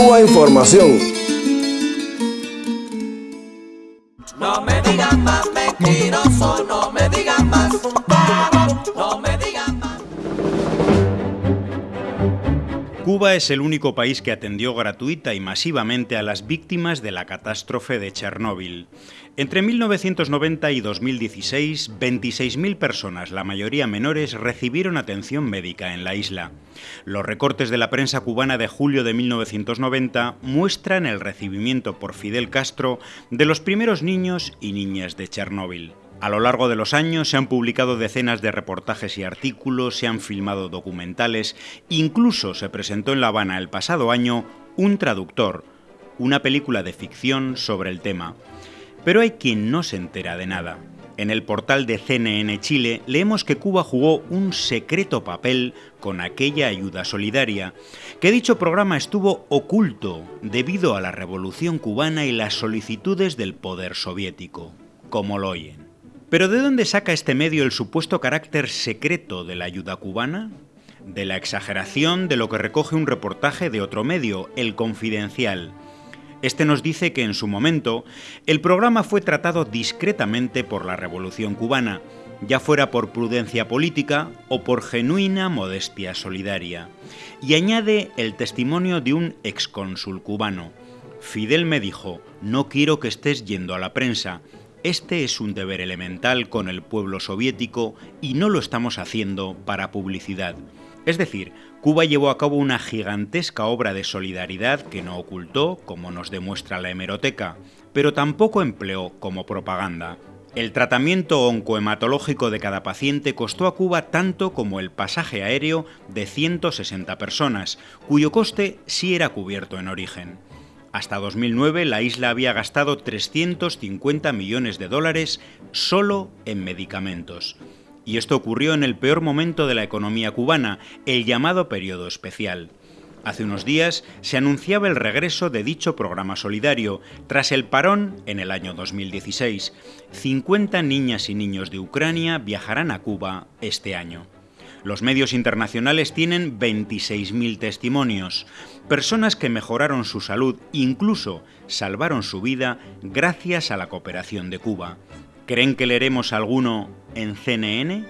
Cuba Información. No me digan más mentiroso, no me digan Cuba es el único país que atendió gratuita y masivamente a las víctimas de la catástrofe de Chernóbil. Entre 1990 y 2016, 26.000 personas, la mayoría menores, recibieron atención médica en la isla. Los recortes de la prensa cubana de julio de 1990 muestran el recibimiento por Fidel Castro de los primeros niños y niñas de Chernóbil. A lo largo de los años se han publicado decenas de reportajes y artículos, se han filmado documentales, incluso se presentó en La Habana el pasado año Un traductor, una película de ficción sobre el tema. Pero hay quien no se entera de nada. En el portal de CNN Chile leemos que Cuba jugó un secreto papel con aquella ayuda solidaria, que dicho programa estuvo oculto debido a la revolución cubana y las solicitudes del poder soviético, como lo oyen. Pero ¿de dónde saca este medio el supuesto carácter secreto de la ayuda cubana? De la exageración de lo que recoge un reportaje de otro medio, El Confidencial. Este nos dice que en su momento el programa fue tratado discretamente por la Revolución cubana, ya fuera por prudencia política o por genuina modestia solidaria. Y añade el testimonio de un excónsul cubano. Fidel me dijo, no quiero que estés yendo a la prensa, este es un deber elemental con el pueblo soviético y no lo estamos haciendo para publicidad. Es decir, Cuba llevó a cabo una gigantesca obra de solidaridad que no ocultó, como nos demuestra la hemeroteca, pero tampoco empleó como propaganda. El tratamiento oncohematológico de cada paciente costó a Cuba tanto como el pasaje aéreo de 160 personas, cuyo coste sí era cubierto en origen. Hasta 2009 la isla había gastado 350 millones de dólares solo en medicamentos. Y esto ocurrió en el peor momento de la economía cubana, el llamado periodo especial. Hace unos días se anunciaba el regreso de dicho programa solidario, tras el parón en el año 2016. 50 niñas y niños de Ucrania viajarán a Cuba este año. Los medios internacionales tienen 26.000 testimonios, personas que mejoraron su salud, incluso salvaron su vida gracias a la cooperación de Cuba. ¿Creen que leeremos alguno en CNN?